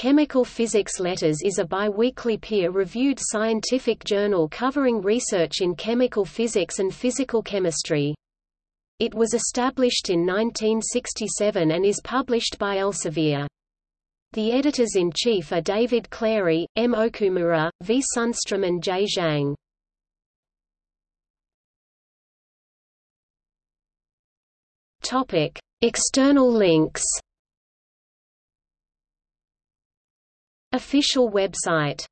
Chemical Physics Letters is a bi-weekly peer-reviewed scientific journal covering research in chemical physics and physical chemistry. It was established in 1967 and is published by Elsevier. The editors-in-chief are David Clary, M. Okumura, V. Sundstrom and J. Zhang. External links Official website